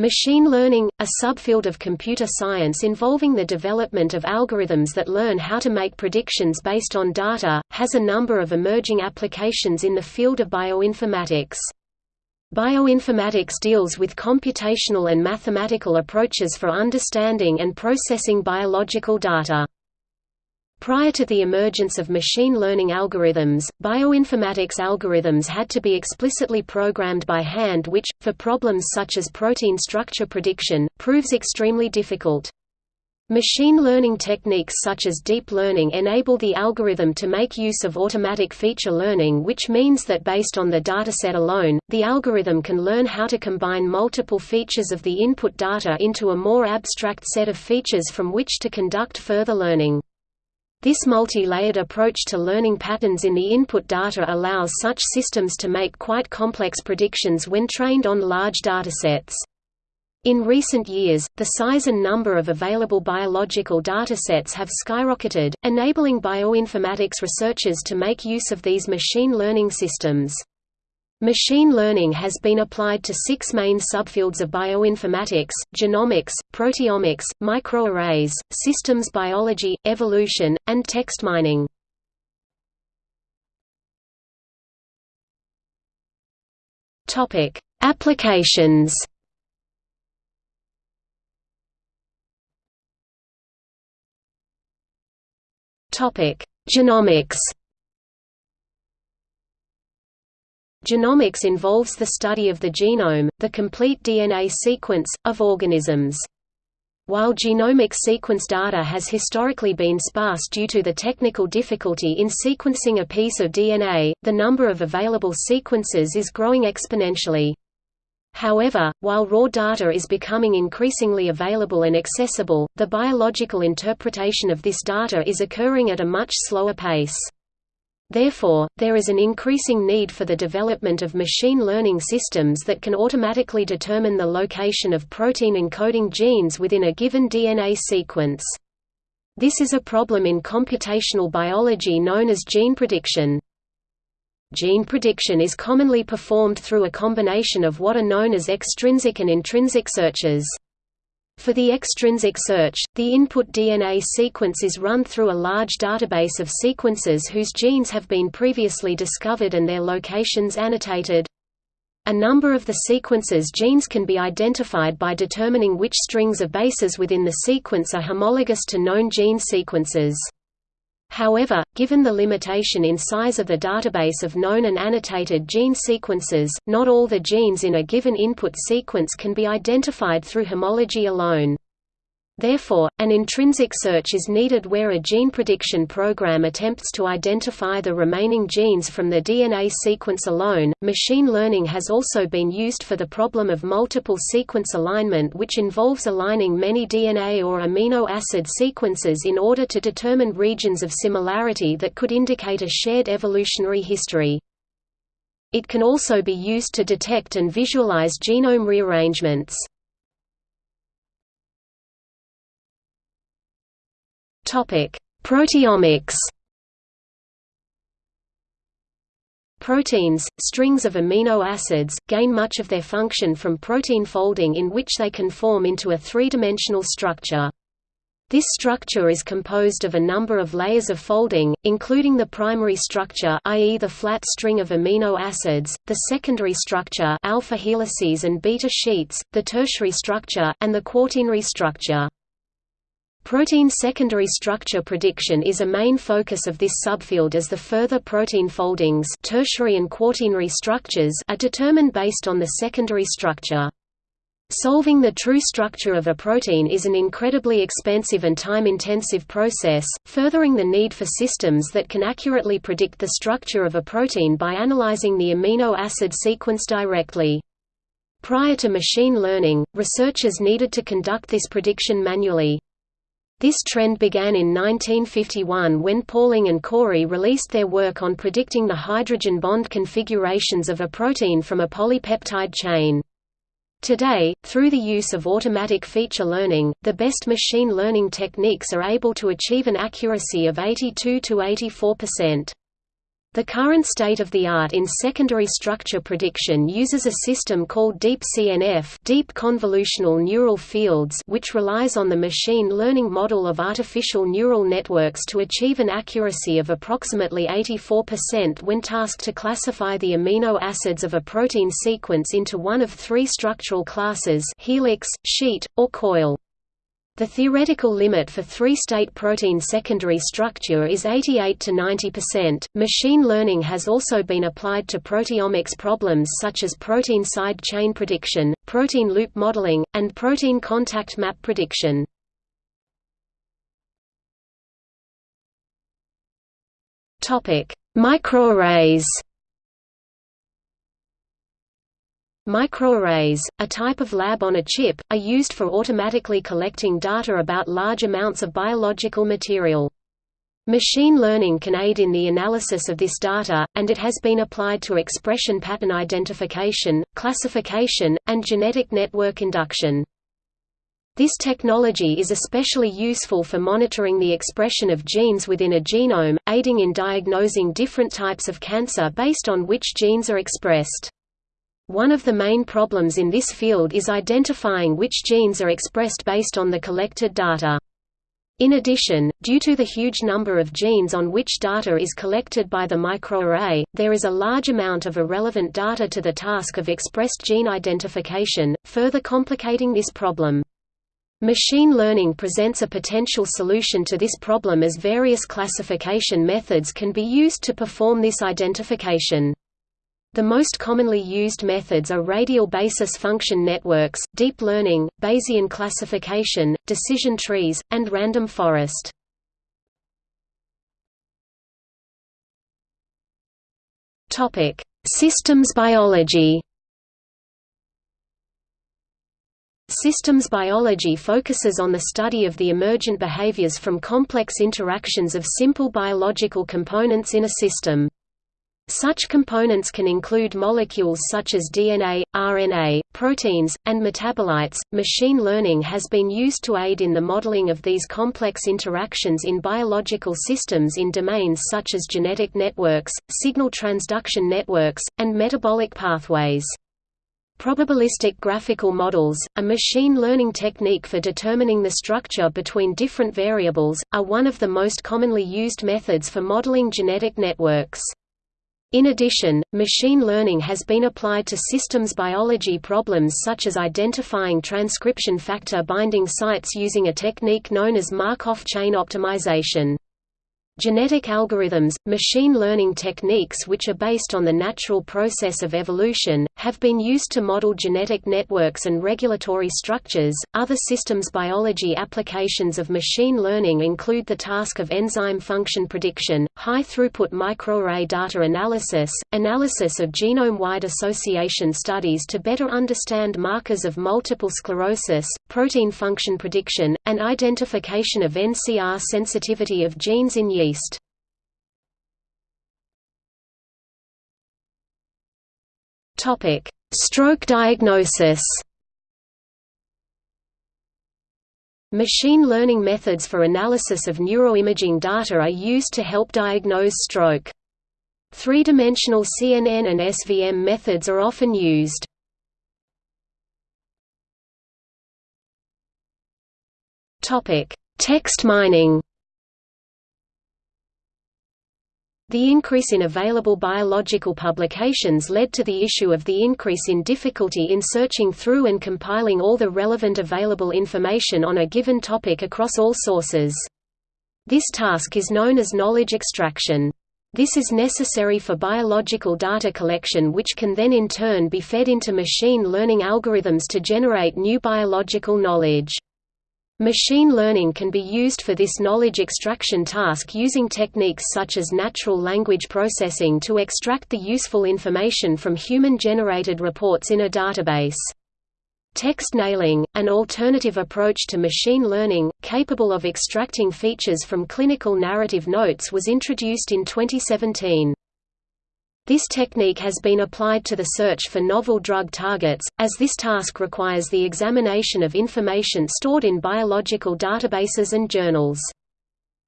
Machine learning, a subfield of computer science involving the development of algorithms that learn how to make predictions based on data, has a number of emerging applications in the field of bioinformatics. Bioinformatics deals with computational and mathematical approaches for understanding and processing biological data. Prior to the emergence of machine learning algorithms, bioinformatics algorithms had to be explicitly programmed by hand which, for problems such as protein structure prediction, proves extremely difficult. Machine learning techniques such as deep learning enable the algorithm to make use of automatic feature learning which means that based on the dataset alone, the algorithm can learn how to combine multiple features of the input data into a more abstract set of features from which to conduct further learning. This multi-layered approach to learning patterns in the input data allows such systems to make quite complex predictions when trained on large datasets. In recent years, the size and number of available biological datasets have skyrocketed, enabling bioinformatics researchers to make use of these machine learning systems. Machine learning has been applied to six main subfields of bioinformatics, genomics, proteomics, microarrays, systems biology, evolution, and text mining. Applications Genomics Genomics involves the study of the genome, the complete DNA sequence, of organisms. While genomic sequence data has historically been sparse due to the technical difficulty in sequencing a piece of DNA, the number of available sequences is growing exponentially. However, while raw data is becoming increasingly available and accessible, the biological interpretation of this data is occurring at a much slower pace. Therefore, there is an increasing need for the development of machine learning systems that can automatically determine the location of protein encoding genes within a given DNA sequence. This is a problem in computational biology known as gene prediction. Gene prediction is commonly performed through a combination of what are known as extrinsic and intrinsic searches. For the extrinsic search, the input DNA sequence is run through a large database of sequences whose genes have been previously discovered and their locations annotated. A number of the sequence's genes can be identified by determining which strings of bases within the sequence are homologous to known gene sequences. However, given the limitation in size of the database of known and annotated gene sequences, not all the genes in a given input sequence can be identified through homology alone. Therefore, an intrinsic search is needed where a gene prediction program attempts to identify the remaining genes from the DNA sequence alone. Machine learning has also been used for the problem of multiple sequence alignment, which involves aligning many DNA or amino acid sequences in order to determine regions of similarity that could indicate a shared evolutionary history. It can also be used to detect and visualize genome rearrangements. Proteomics Proteins, strings of amino acids, gain much of their function from protein folding in which they can form into a three-dimensional structure. This structure is composed of a number of layers of folding, including the primary structure i.e. the flat string of amino acids, the secondary structure alpha helices and beta sheets, the tertiary structure, and the quaternary structure. Protein secondary structure prediction is a main focus of this subfield as the further protein foldings tertiary and quaternary structures are determined based on the secondary structure. Solving the true structure of a protein is an incredibly expensive and time-intensive process, furthering the need for systems that can accurately predict the structure of a protein by analyzing the amino acid sequence directly. Prior to machine learning, researchers needed to conduct this prediction manually. This trend began in 1951 when Pauling and Corey released their work on predicting the hydrogen bond configurations of a protein from a polypeptide chain. Today, through the use of automatic feature learning, the best machine learning techniques are able to achieve an accuracy of 82 to 84%. The current state-of-the-art in secondary structure prediction uses a system called Deep CNF Deep Convolutional Neural Fields which relies on the machine learning model of artificial neural networks to achieve an accuracy of approximately 84% when tasked to classify the amino acids of a protein sequence into one of three structural classes helix, sheet, or coil. The theoretical limit for three-state protein secondary structure is 88 to 90%. Machine learning has also been applied to proteomics problems such as protein side chain prediction, protein loop modeling, and protein contact map prediction. Topic: Microarrays. Microarrays, a type of lab on a chip, are used for automatically collecting data about large amounts of biological material. Machine learning can aid in the analysis of this data, and it has been applied to expression pattern identification, classification, and genetic network induction. This technology is especially useful for monitoring the expression of genes within a genome, aiding in diagnosing different types of cancer based on which genes are expressed. One of the main problems in this field is identifying which genes are expressed based on the collected data. In addition, due to the huge number of genes on which data is collected by the microarray, there is a large amount of irrelevant data to the task of expressed gene identification, further complicating this problem. Machine learning presents a potential solution to this problem as various classification methods can be used to perform this identification. The most commonly used methods are radial basis function networks, deep learning, Bayesian classification, decision trees, and random forest. Topic: Systems biology. Systems biology focuses on the study of the emergent behaviors from complex interactions of simple biological components in a system. Such components can include molecules such as DNA, RNA, proteins, and metabolites. Machine learning has been used to aid in the modeling of these complex interactions in biological systems in domains such as genetic networks, signal transduction networks, and metabolic pathways. Probabilistic graphical models, a machine learning technique for determining the structure between different variables, are one of the most commonly used methods for modeling genetic networks. In addition, machine learning has been applied to systems biology problems such as identifying transcription factor binding sites using a technique known as Markov chain optimization. Genetic algorithms, machine learning techniques which are based on the natural process of evolution, have been used to model genetic networks and regulatory structures. Other systems biology applications of machine learning include the task of enzyme function prediction, high throughput microarray data analysis, analysis of genome wide association studies to better understand markers of multiple sclerosis, protein function prediction, and identification of NCR sensitivity of genes in yeast. Topic: Stroke diagnosis. Machine learning methods for analysis of neuroimaging data are used to help diagnose stroke. Three-dimensional CNN and SVM methods are often used. Text mining. The increase in available biological publications led to the issue of the increase in difficulty in searching through and compiling all the relevant available information on a given topic across all sources. This task is known as knowledge extraction. This is necessary for biological data collection which can then in turn be fed into machine learning algorithms to generate new biological knowledge. Machine learning can be used for this knowledge extraction task using techniques such as natural language processing to extract the useful information from human-generated reports in a database. Text nailing, an alternative approach to machine learning, capable of extracting features from clinical narrative notes was introduced in 2017. This technique has been applied to the search for novel drug targets, as this task requires the examination of information stored in biological databases and journals.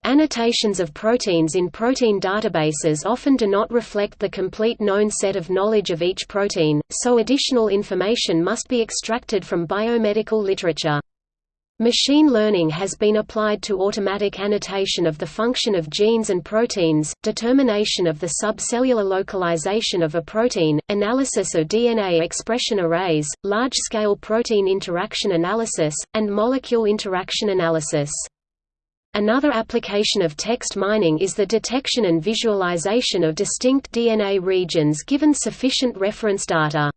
Annotations of proteins in protein databases often do not reflect the complete known set of knowledge of each protein, so additional information must be extracted from biomedical literature. Machine learning has been applied to automatic annotation of the function of genes and proteins, determination of the subcellular localization of a protein, analysis of DNA expression arrays, large-scale protein interaction analysis, and molecule interaction analysis. Another application of text mining is the detection and visualization of distinct DNA regions given sufficient reference data.